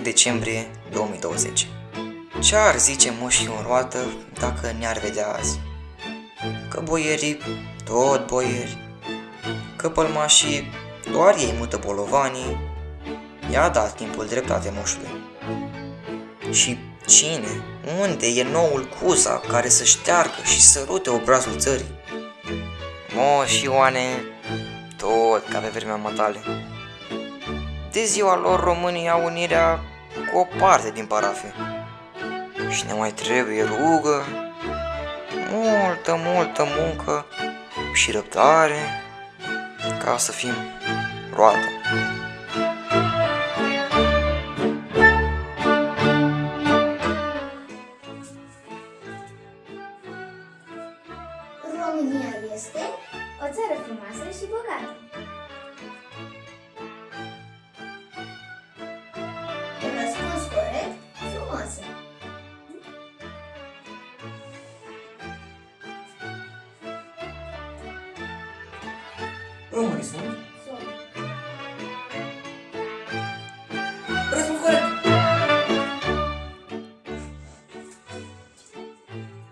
decembrie 2020. Ce ar zice moșii în roată dacă ne-ar vedea azi? Că boierii, tot boieri, că pălmașii, doar ei mută bolovanii, i-a dat timpul dreptate moșului. Și cine, unde e noul Cuza care să șteargă și să rute obrazul țării? Moș Ioane, tot ca pe vremea matale. De ziua lor românii au unirea cu o parte din parafe. Și ne mai trebuie rugă, multă, multă muncă și răbdare ca să fim roată. România este o țară frumoasă și bogată. Românii sunt. Sunt. Răspuns corect.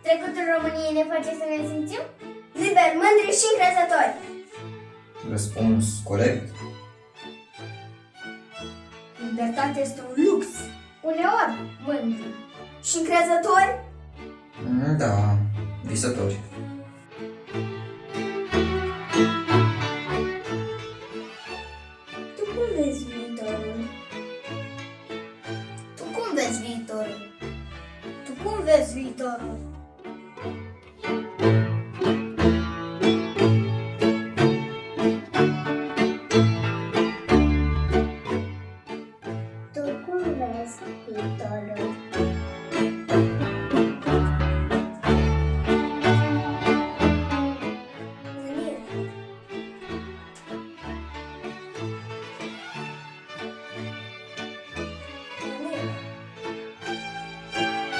Trecutul României ne face să ne simțim liberi, mândri și încrezători. Răspuns corect. Libertatea este un lux. Uneori mândri și încrezători. Da, visători. you, know.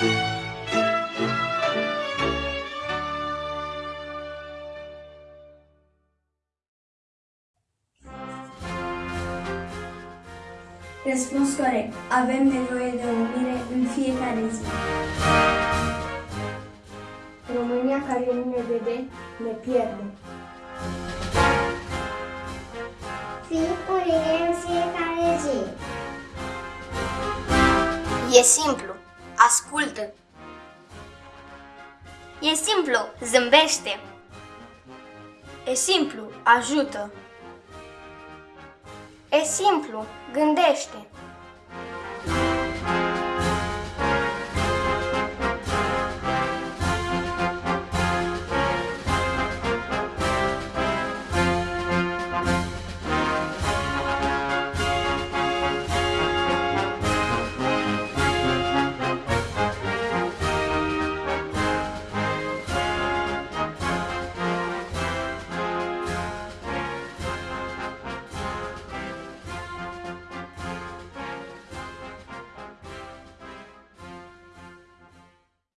Răspuns corect. Avem nevoie de unire în fiecare zi. România care nu ne vede, ne pierde. Fii unire în fiecare zi. E simplu. Ascultă. E simplu. Zâmbește. E simplu. Ajută. E simplu. Gândește.